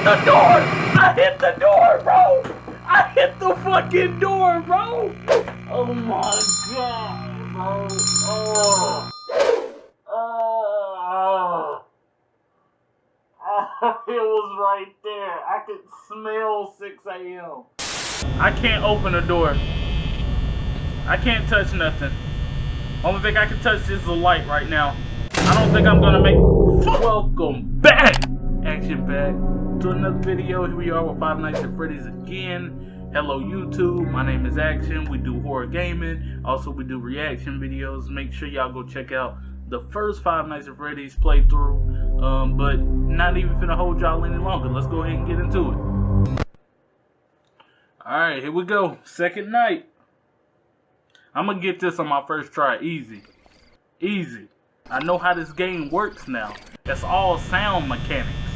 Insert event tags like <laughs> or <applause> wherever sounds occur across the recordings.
hit the door! I hit the door, bro! I hit the fucking door, bro! Oh my god, bro. Oh. Oh. <laughs> It was right there. I could smell 6 a.m. I can't open the door. I can't touch nothing. Only thing I can touch is the light right now. I don't think I'm gonna make. Welcome back, Action Pack, to another video. Here we are with Five Nights at Freddy's again. Hello YouTube, my name is Action. We do horror gaming. Also, we do reaction videos. Make sure y'all go check out the first Five Nights at Freddy's playthrough. Um, but not even gonna hold y'all any longer. Let's go ahead and get into it. Alright, here we go. Second night. I'm gonna get this on my first try. Easy. Easy. I know how this game works now. It's all sound mechanics.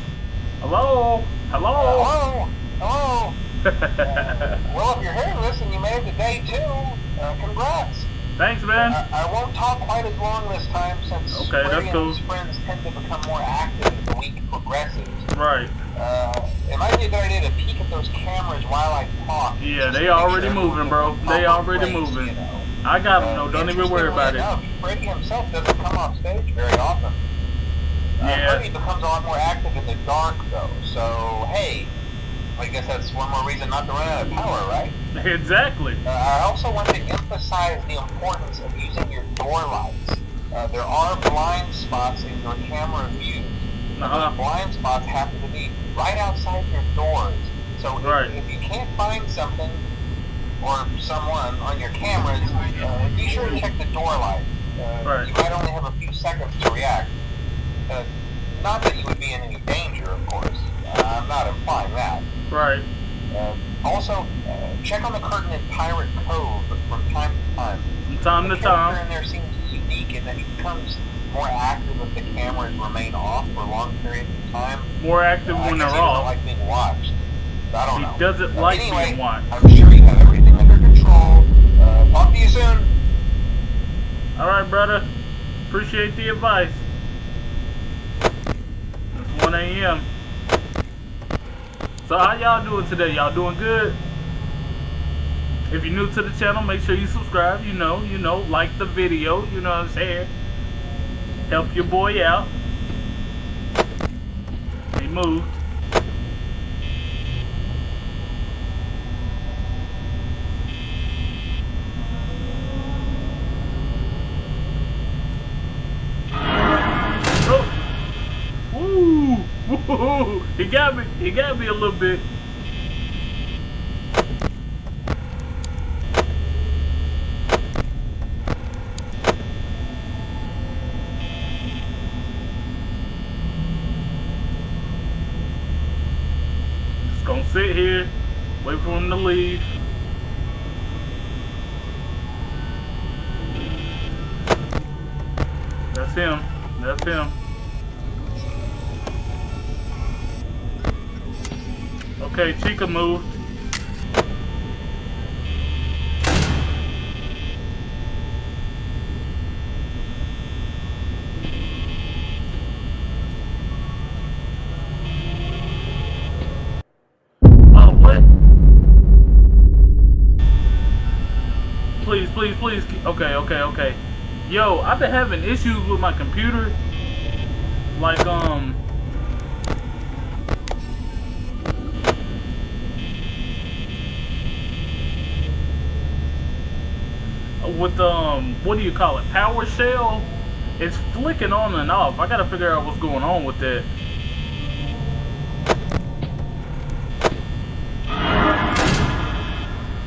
Hello? Hello? Hello? Hello? uh, <laughs> well, if you're hearing this and you made it to day two, uh, congrats. Thanks, man. Uh, I won't talk quite as long this time since okay, that's cool. friends tend to become more active as the week progresses. Right. Uh, it might be a good idea to peek at those cameras while I talk. Yeah, they already moving, bro. They already moving. You know? I got them, no, don't even worry about enough, it. Freddy himself doesn't come off stage very often. Yeah. Becomes a lot more active in the dark, though, so, hey, I guess that's one more reason not to run out of power, right? Exactly. Uh, I also want to emphasize the importance of using your door lights. Uh, there are blind spots in your camera view. Uh -huh. Those blind spots happen to be right outside your doors. So right. if, if you can't find something or someone on your cameras, uh, be sure to check the door light. Uh, right. You might only have a few seconds to react. Uh, not that you would be in any danger, of course. Uh, I'm not implying that. Right. Uh, also, uh, check on the curtain in Pirate Cove from time to time. From time the to time. in there seems unique in that he becomes more active if the cameras remain off for long periods of time. More active when they're off. like being watched. I don't he know. He doesn't like anyway, being watched. I'm sure you have everything under control. Uh, talk to you soon. All right, brother. Appreciate the advice. It's 1 a.m. So how y'all doing today? Y'all doing good? If you're new to the channel, make sure you subscribe. You know, you know, like the video. You know what I'm saying? Help your boy out. He moved. He got me. He got me a little bit. Just gonna sit here, wait for him to leave. That's him. That's him. Okay, Chica moved. Oh, what? Please, please, please. Okay, okay, okay. Yo, I've been having issues with my computer. Like, um... with um what do you call it? PowerShell it's flicking on and off. I gotta figure out what's going on with that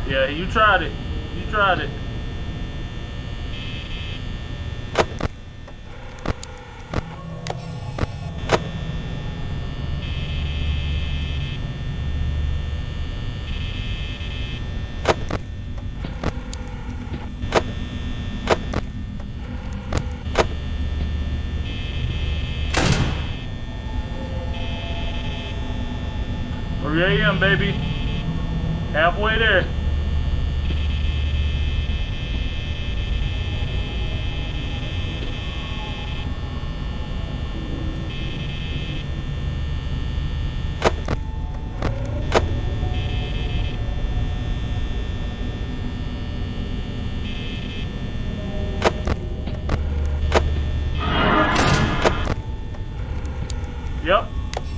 yeah you tried it. You tried it 3 a.m., baby. Halfway there.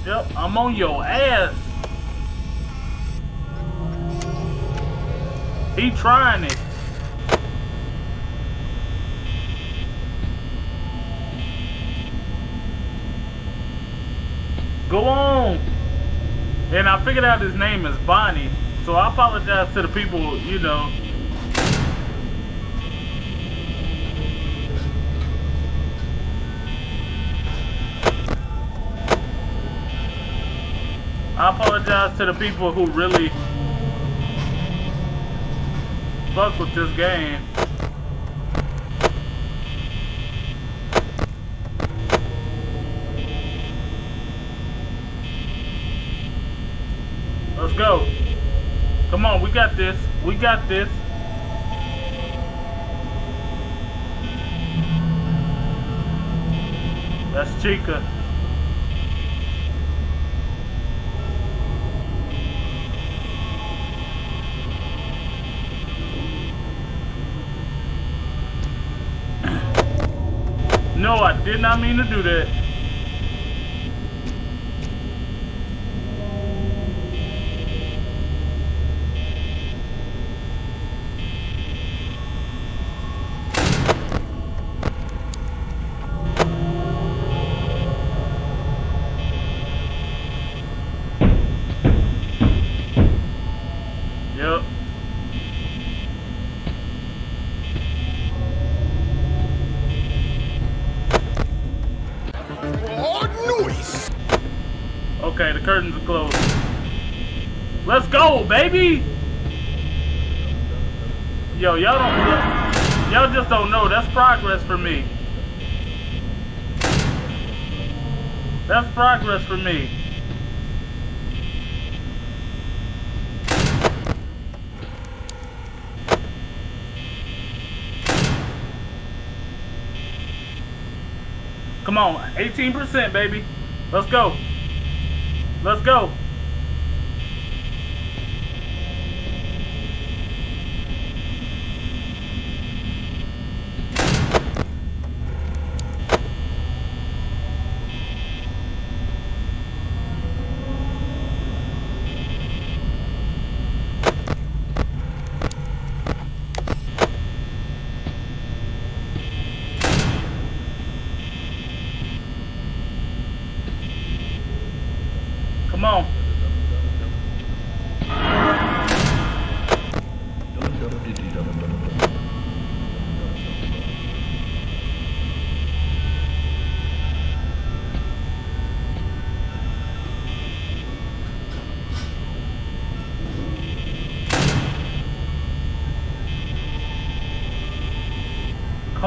Yep, I'm on your ass. He trying it. Go on. And I figured out his name is Bonnie. So I apologize to the people, you know. I apologize to the people who really fuck with this game. Let's go. Come on, we got this. We got this. That's Chica. No, I did not mean to do that. Okay, the curtains are closed. Let's go, baby! Yo, y'all don't y'all just don't know. That's progress for me. That's progress for me. Come on, 18%, baby. Let's go. Let's go. Come on.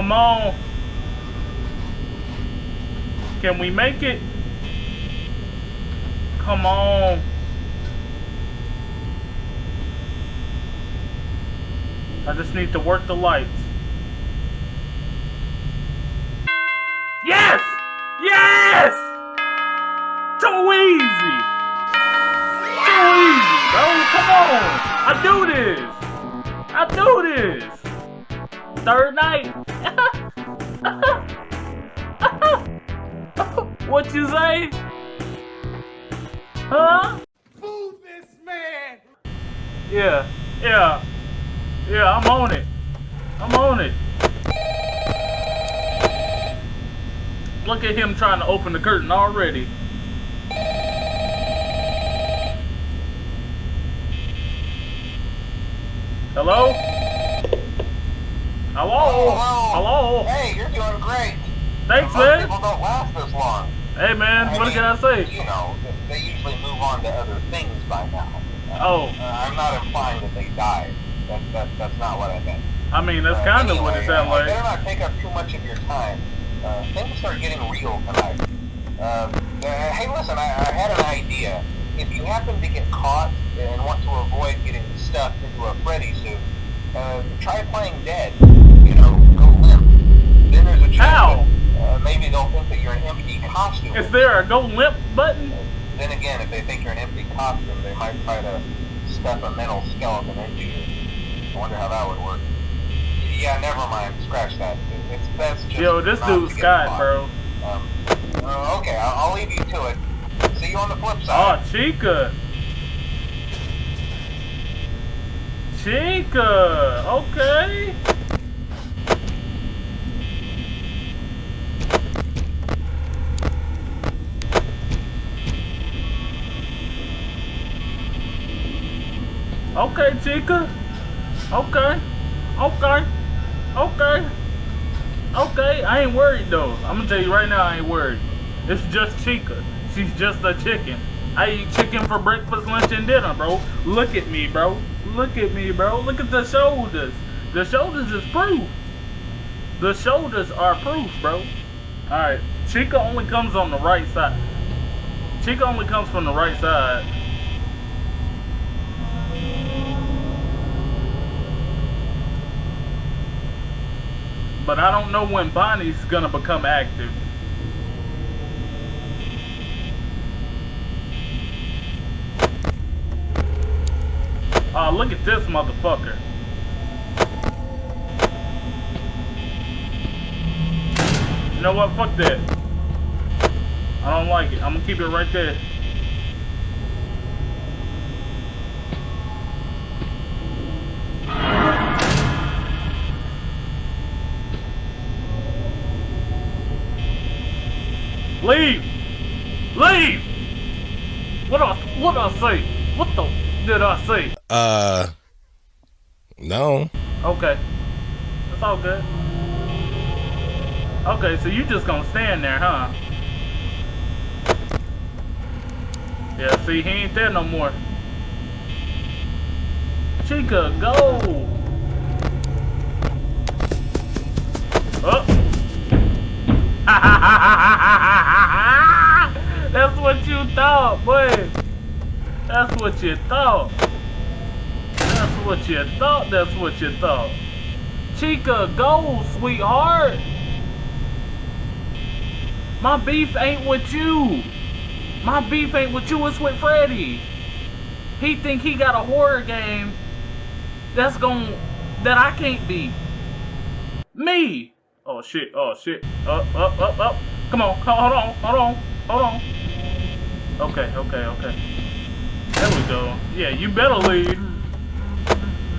Come on. Can we make it? Come on. I just need to work the lights. Yes! Yes! Too easy! Too easy, bro. Come on! I do this! I do this! Third night! Trying to open the curtain already. Hello? Hello? Hello? Hey, you're doing great. Thanks, Most man. people don't last this long. Hey, man, I what mean, can I say? You know, they usually move on to other things by now. Oh. uh, I'm not implying that they died. That, that, that's not what I meant. I mean, that's Uh, kind of what it anyway, sounds I better like. not take up too much of your time. Uh, things are getting real tonight. Uh, uh, hey, listen, I, I had an idea. If you happen to get caught and want to avoid getting stuffed into a Freddy suit, uh, try playing dead. You know, go limp. Then there's a chance that uh, maybe they'll think that you're an empty costume. Is there a go limp button? Then again, if they think you're an empty costume, they might try to stuff a mental skeleton into you. I wonder how that would work. Yeah, never mind. Scratch that. It's best Yo, this dude's Scott, bro. Um, uh, okay, I'll, I'll leave you to it. See you on the flip side. Oh, Chica. Chica. Okay. Okay, Chica. Okay. Okay. Okay. Okay, I ain't worried though. I'm gonna tell you right now, I ain't worried. It's just Chica. She's just a chicken. I eat chicken for breakfast, lunch, and dinner, bro. Look at me, bro. Look at me, bro. Look at the shoulders. The shoulders is proof. The shoulders are proof, bro. Alright. Chica only comes on the right side. Chica only comes from the right side. But I don't know when Bonnie's gonna become active. Oh, look at this motherfucker. You know what? Fuck that. I don't like it. I'm gonna keep it right there. Leave! Leave! What I what I say? What the did I say? Uh no. Okay. That's all good. Okay, so you just gonna stand there, huh? Yeah, see, he ain't there no more. Chica, go! Oh! That's what you thought, boy. That's what you thought. That's what you thought. That's what you thought. Chica, go, sweetheart. My beef ain't with you. My beef ain't with you. It's with Freddy. He think he got a horror game that's going that I can't beat. Me. Oh shit. Oh shit. Up, up, up, up. Come on. Hold on. Hold on. Hold on. Okay. Okay. Okay. There we go. Yeah, you better leave.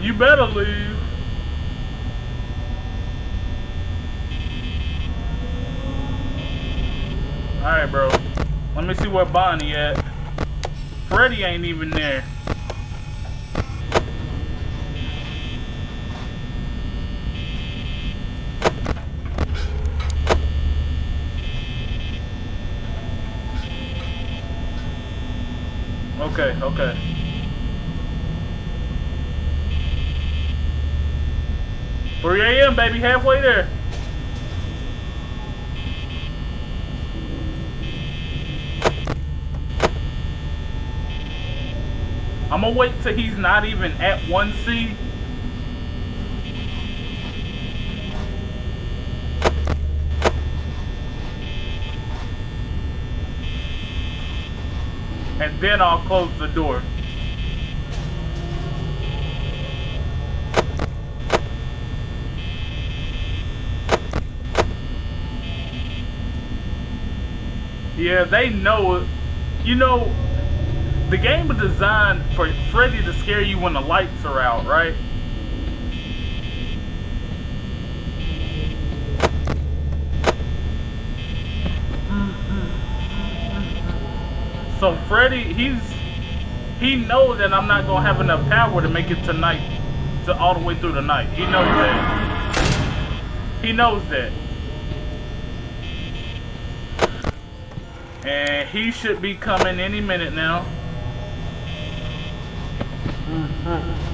You better leave. Alright, bro. Let me see where Bonnie at. Freddy ain't even there. Okay. Three AM, baby, halfway there. I'm gonna wait till he's not even at 1C. And then I'll close the door. Yeah, they know, it. you know, the game was designed for Freddy to scare you when the lights are out, right? So Freddy, he's he knows that I'm not gonna have enough power to make it tonight, to all the way through the night. He knows that. He knows that. And he should be coming any minute now. I'm making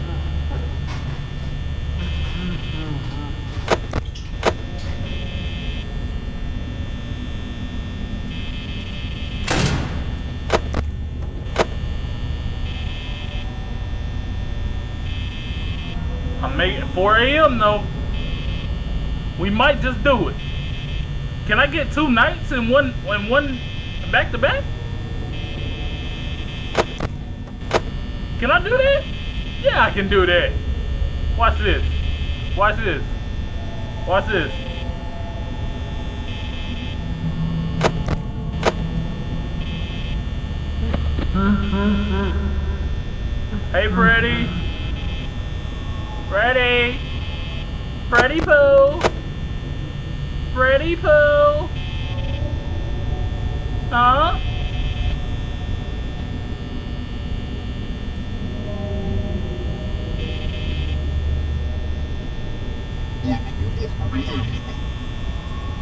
4 a.m. though. We might just do it. Can I get two nights in one in one back to back? Can I do that? Yeah, I can do that. Watch this. Watch this. Watch this. Hey, Freddy. Freddy. Freddy Pooh. Freddy Pooh. Huh?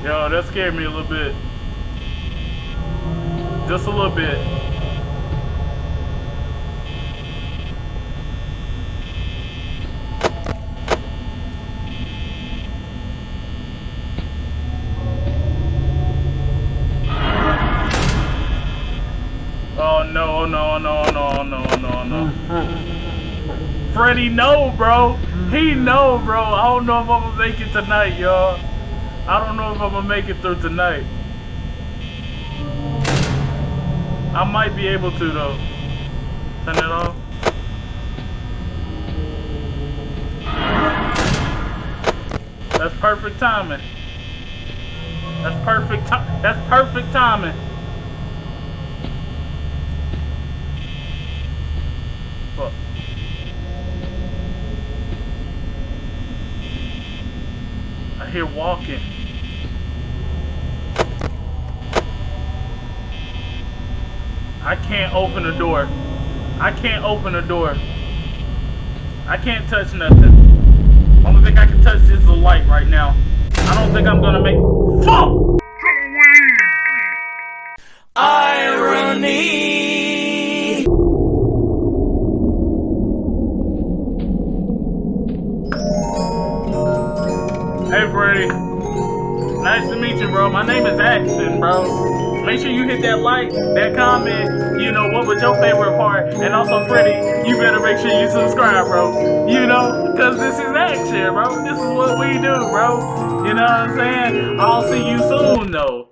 Yo, that scared me a little bit. Just a little bit. Oh no, no, no, no, no, no, Freddy no, bro. He know, bro. I don't know if I'm gonna make it tonight, y'all. I don't know if I'm gonna make it through tonight. I might be able to though. Turn it off. That's perfect timing. That's perfect. That's perfect timing. I walking. I can't open the door. I can't open the door. I can't touch nothing. Only thing I can touch is the light right now. I don't think I'm gonna make. Fuck! Nice to meet you, bro. My name is Action, bro. Make sure you hit that like, that comment, you know, what was your favorite part? And also, Freddy, you better make sure you subscribe, bro. You know, because this is Action, bro. This is what we do, bro. You know what I'm saying? I'll see you soon, though.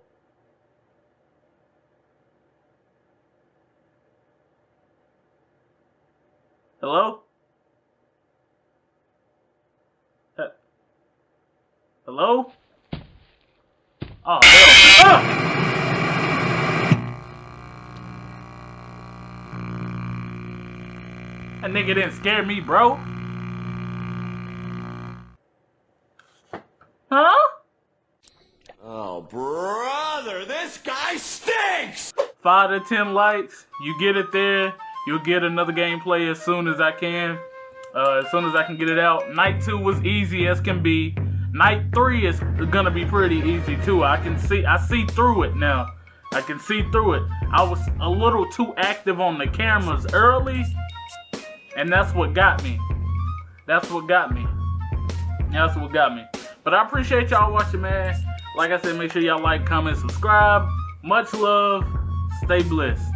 Hello? Uh, Hello? Oh, hell. Ah! That nigga didn't scare me, bro. Huh? Oh, brother, this guy stinks! Five to ten likes, you get it there. You'll get another gameplay as soon as I can. Uh, as soon as I can get it out. Night two was easy as can be. Night three is gonna be pretty easy too. I can see, I see through it now. I can see through it. I was a little too active on the cameras early, and that's what got me. That's what got me. That's what got me. But I appreciate y'all watching, man. Like I said, make sure y'all like, comment, subscribe. Much love. Stay blessed.